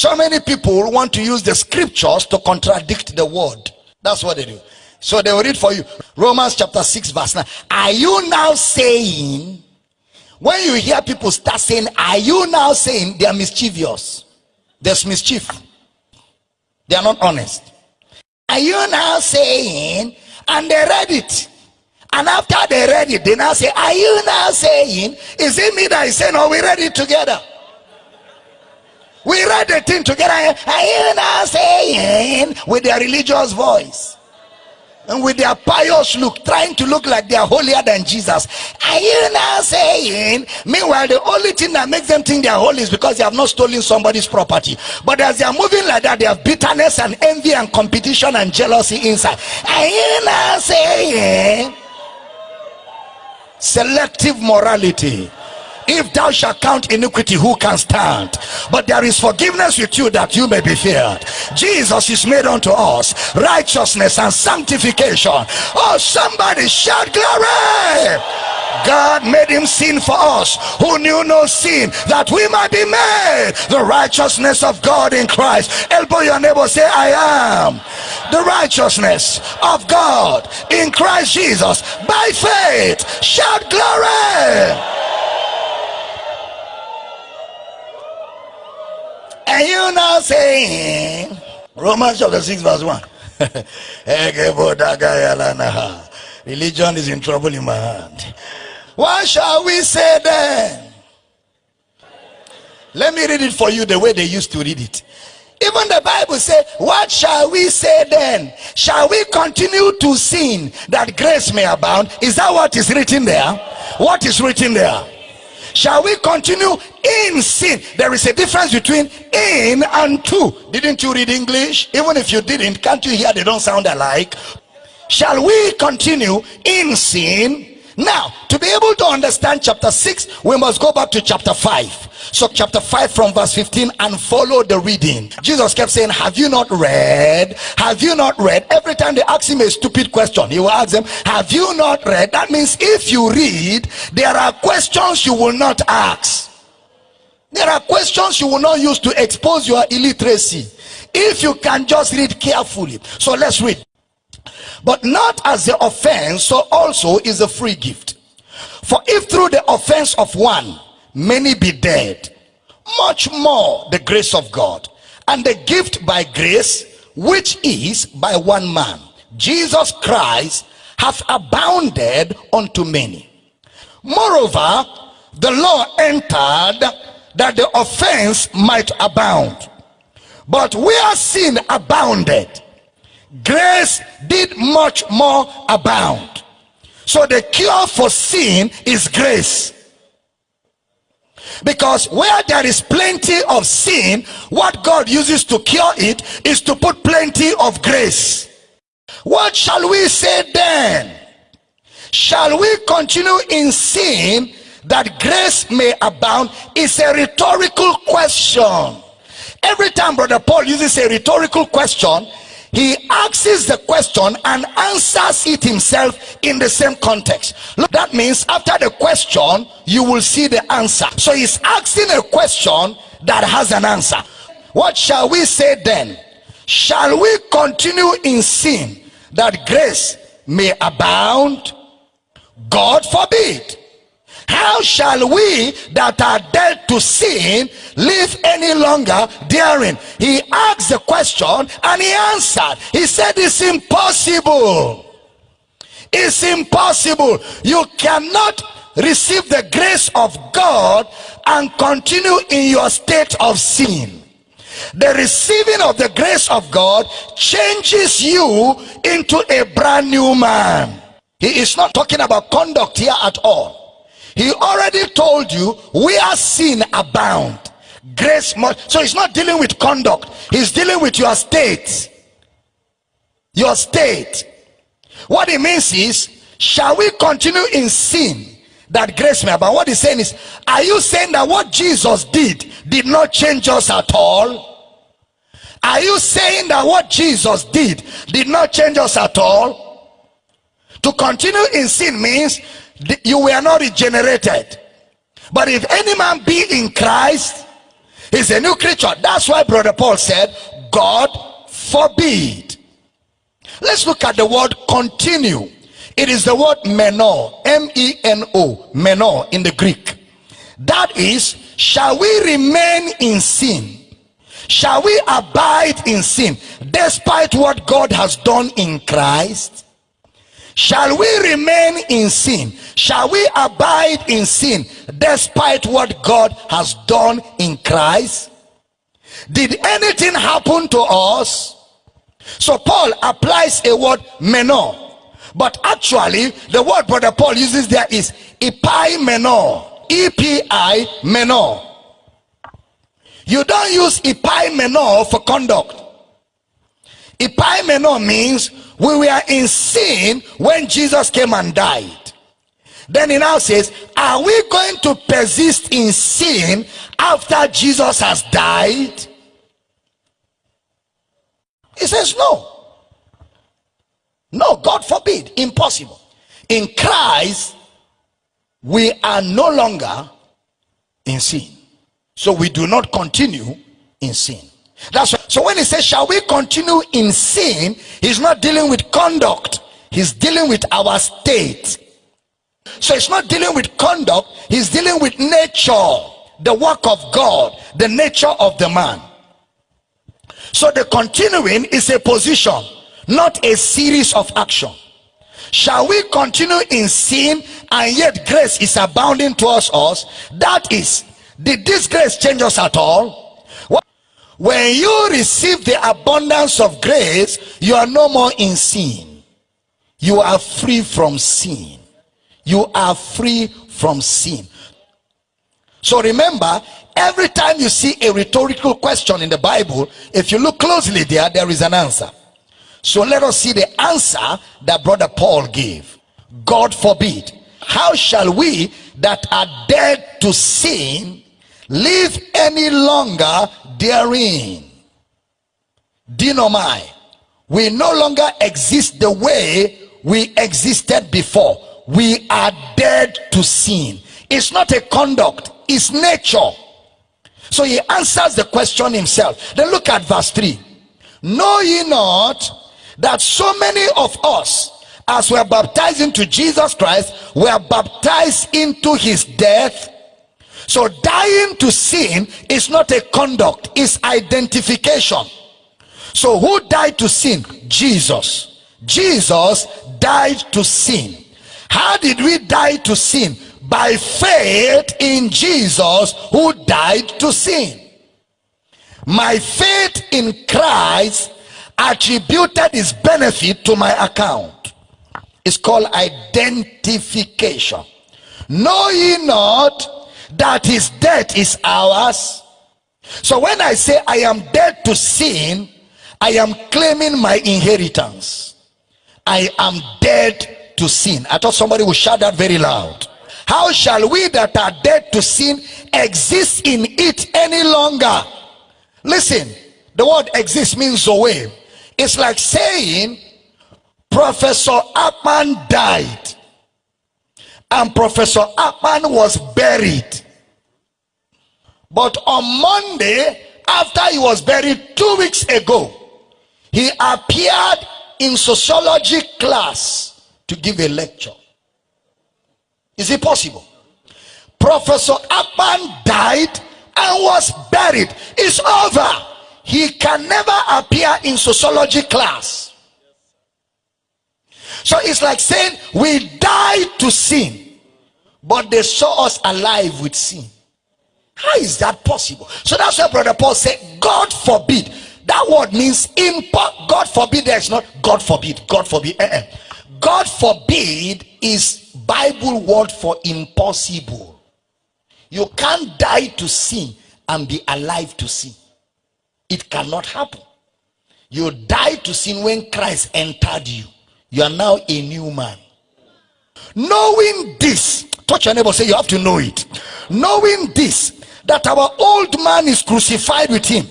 So many people want to use the scriptures to contradict the word. That's what they do. So they will read for you Romans chapter 6, verse 9. Are you now saying, when you hear people start saying, Are you now saying they are mischievous? There's mischief. They are not honest. Are you now saying, and they read it. And after they read it, they now say, Are you now saying, is it me that is saying, or we read it together? We read the thing together. Eh? Are you now saying, with their religious voice? and with their pious look, trying to look like they are holier than Jesus. Are you now saying? Meanwhile, the only thing that makes them think they are holy is because they have not stolen somebody's property. But as they are moving like that, they have bitterness and envy and competition and jealousy inside. Are you now saying? Selective morality if thou shalt count iniquity who can stand but there is forgiveness with you that you may be feared jesus is made unto us righteousness and sanctification oh somebody shout glory God made him sin for us who knew no sin that we might be made the righteousness of God in Christ. Elbow your neighbor, say, I am the righteousness of God in Christ Jesus by faith. Shout glory. You now saying Romans chapter 6 verse 1. Religion is in trouble in my hand. What shall we say then? Let me read it for you the way they used to read it. Even the Bible says, What shall we say then? Shall we continue to sin that grace may abound? Is that what is written there? What is written there? Shall we continue in sin? There is a difference between in and to. Didn't you read English? Even if you didn't, can't you hear they don't sound alike? Shall we continue in sin? Now, to be able to understand chapter 6, we must go back to chapter 5. So, chapter 5 from verse 15 and follow the reading. Jesus kept saying, Have you not read? Have you not read? Every time they ask him a stupid question, he will ask them, Have you not read? That means if you read, there are questions you will not ask. There are questions you will not use to expose your illiteracy. If you can just read carefully. So, let's read. But not as the offense, so also is a free gift. For if through the offense of one, many be dead much more the grace of god. And the gift by grace which is by one man jesus christ hath abounded unto many. Moreover the law entered that the offense might abound. But where sin abounded grace did much more abound. So the cure for sin is grace because where there is plenty of sin, what God uses to cure it is to put plenty of grace. What shall we say then? Shall we continue in sin that grace may abound? Is a rhetorical question. Every time Brother Paul uses a rhetorical question, he asks the question and answers it himself in the same context. Look that means after the question you will see the answer. So he's asking a question that has an answer. What shall we say then? Shall we continue in sin that grace may abound? God forbid how shall we that are dead to sin live any longer therein he asked the question and he answered. He said it's impossible. It's impossible. You cannot receive the grace of god and continue in your state of sin. The receiving of the grace of god changes you into a brand new man. He is not talking about conduct here at all he already told you where sin abound grace so he's not dealing with conduct. He's dealing with your state. Your state. What it means is shall we continue in sin that grace may abound? What he's saying is are you saying that what jesus did did not change us at all? Are you saying that what jesus did did not change us at all? To continue in sin means you were not regenerated but if any man be in christ He's a new creature. That's why Brother Paul said, God forbid. Let's look at the word continue. It is the word meno, M-E-N-O, meno in the Greek. That is, shall we remain in sin? Shall we abide in sin despite what God has done in Christ? Shall we remain in sin? Shall we abide in sin despite what God has done in Christ? Did anything happen to us? So Paul applies a word meno. But actually, the word brother Paul uses there is epi meno. E-P-I meno. You don't use epi meno for conduct. Epi meno means we were in sin when Jesus came and died. Then he now says, Are we going to persist in sin after Jesus has died? He says, No. No, God forbid. Impossible. In Christ, we are no longer in sin. So we do not continue in sin. That's right. So when he says, Shall we continue in sin? He's not dealing with conduct, he's dealing with our state. So it's not dealing with conduct, he's dealing with nature, the work of God, the nature of the man. So the continuing is a position, not a series of action. Shall we continue in sin and yet grace is abounding towards us? That is, did this grace change us at all? When you receive the abundance of grace, you are no more in sin. You are free from sin. You are free from sin. So remember, every time you see a rhetorical question in the Bible, if you look closely there, there is an answer. So let us see the answer that brother Paul gave. God forbid. How shall we that are dead to sin live any longer therein. Denomai. We no longer exist the way we existed before. We are dead to sin. It's not a conduct, it's nature. So he answers the question himself. Then look at verse 3. Know ye not that so many of us, as we are baptized into Jesus Christ, were baptized into his death? So dying to sin is not a conduct, it's identification. So who died to sin? Jesus. Jesus died to sin. How did we die to sin? By faith in Jesus who died to sin. My faith in Christ attributed his benefit to my account. It's called identification. Know ye not that his death is ours. So when I say I am dead to sin, I am claiming my inheritance. I am dead to sin. I thought somebody would shout that very loud. How shall we that are dead to sin exist in it any longer? Listen, the word exist means away It's like saying Professor Akpan died and Professor Akpan was buried. But on Monday, after he was buried two weeks ago, he appeared in sociology class to give a lecture. Is it possible? Professor Akpan died and was buried. It's over. He can never appear in sociology class. So it's like saying we died to sin, but they saw us alive with sin. How is that possible? So that's why Brother Paul said, God forbid. That word means impo- God forbid. There's not God forbid. God forbid. Uh-uh. God forbid is Bible word for impossible. You can't die to sin and be alive to sin. It cannot happen. You die to sin when Christ entered you. You are now a new man. Knowing this, touch your neighbor, say you have to know it. Knowing this, that our old man is crucified with him,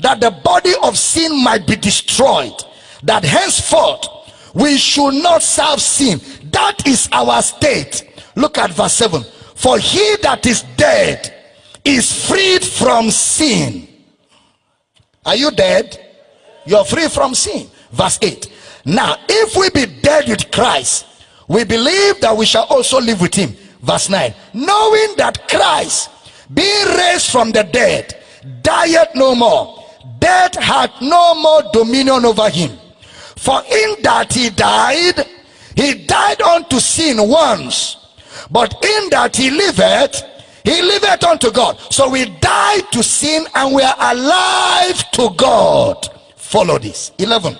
that the body of sin might be destroyed, that henceforth we should not serve sin. That is our state. Look at verse 7. For he that is dead is freed from sin. Are you dead? You're free from sin. Verse 8. Now, if we be dead with Christ, we believe that we shall also live with him. Verse 9. Knowing that Christ, being raised from the dead, dieth no more. Death had no more dominion over him. For in that he died, he died unto sin once. But in that he liveth, he liveth unto God. So we died to sin and we are alive to God. Follow this. 11.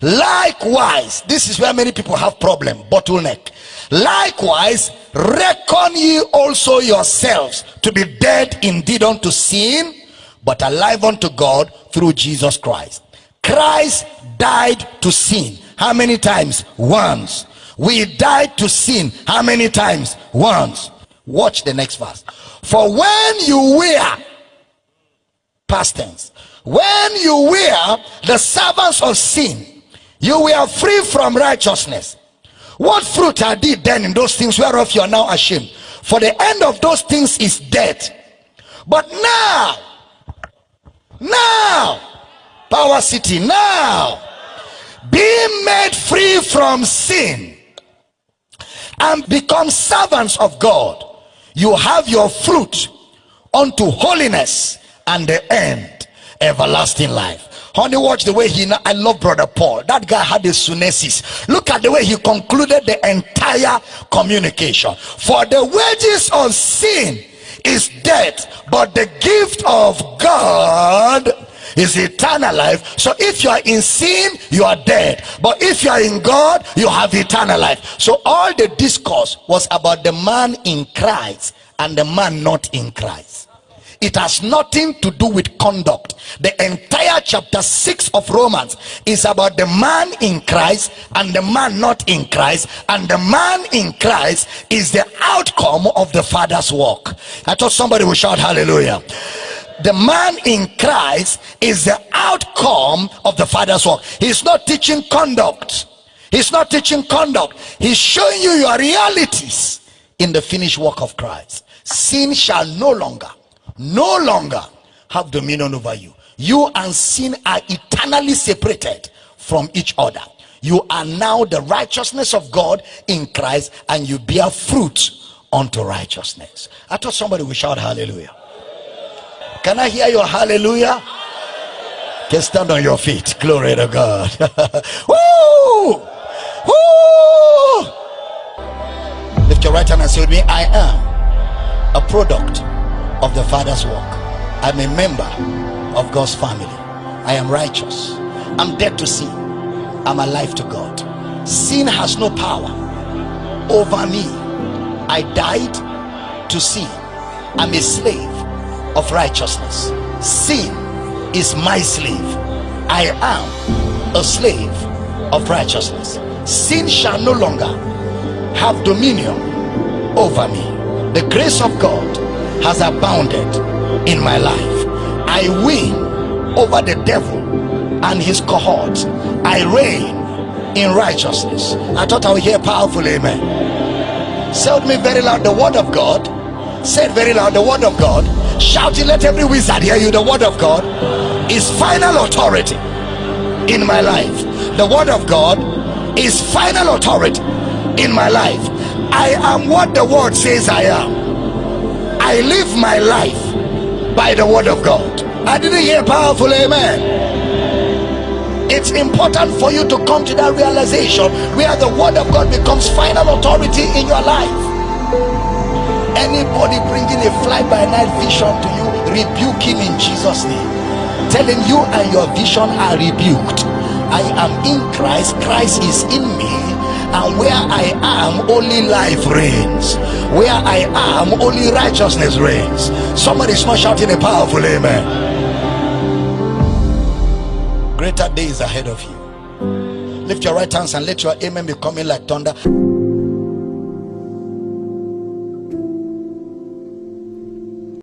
Likewise, this is where many people have problem, bottleneck. Likewise, reckon ye also yourselves to be dead indeed unto sin, but alive unto God through Jesus Christ. Christ died to sin. How many times? Once. We died to sin. How many times? Once. Watch the next verse. For when you were, past tense, when you were the servants of sin, you were free from righteousness. What fruit are they then in those things whereof you are now ashamed? For the end of those things is death. But now, now, Power City, now, being made free from sin and become servants of God, you have your fruit unto holiness and the end everlasting life. Honey watch the way he i love brother paul. That guy had a sunesis. Look at the way he concluded the entire communication. For the wages of sin is death but the gift of god is eternal life. So if you are in sin you are dead. But if you are in god you have eternal life. So all the discourse was about the man in christ and the man not in christ. It has nothing to do with conduct. The entire chapter 6 of romans is about the man in christ and the man not in christ. And the man in christ is the outcome of the father's work. I thought somebody would shout hallelujah the man in christ is the outcome of the father's work. He's not teaching conduct. He's not teaching conduct. He's showing you your realities in the finished work of christ. Sin shall no longer no longer have dominion over you. You and sin are eternally separated from each other. You are now the righteousness of god in christ and you bear fruit unto righteousness. I thought somebody would shout hallelujah can i hear your hallelujah? Can stand on your feet. Glory to god. Woo! Woo! lift your right hand and say with me i am a product of the father's work. I'm a member of god's family. I am righteous. I'm dead to sin. I'm alive to god. Sin has no power over me. I died to sin. I'm a slave of righteousness. Sin is my slave. I am a slave of righteousness. Sin shall no longer have dominion over me. The grace of god has abounded in my life. I win over the devil and his cohorts i reign in righteousness. I thought i would hear powerful amen. Say me very loud the word of god. Say very loud the word of god shout it let every wizard hear you the word of god is final authority in my life the word of god is final authority in my life i am what the word says i am I live my life by the word of God. I didn't hear powerful amen. It's important for you to come to that realization where the word of God becomes final authority in your life. Anybody bringing a fly by night vision to you, rebuke him in Jesus' name. Telling you and your vision are rebuked. I am in Christ, Christ is in me, and where I am only life reigns. Where I am only righteousness reigns. Somebody's not shouting a powerful amen. Greater days ahead of you. Lift your right hands and let your amen be coming like thunder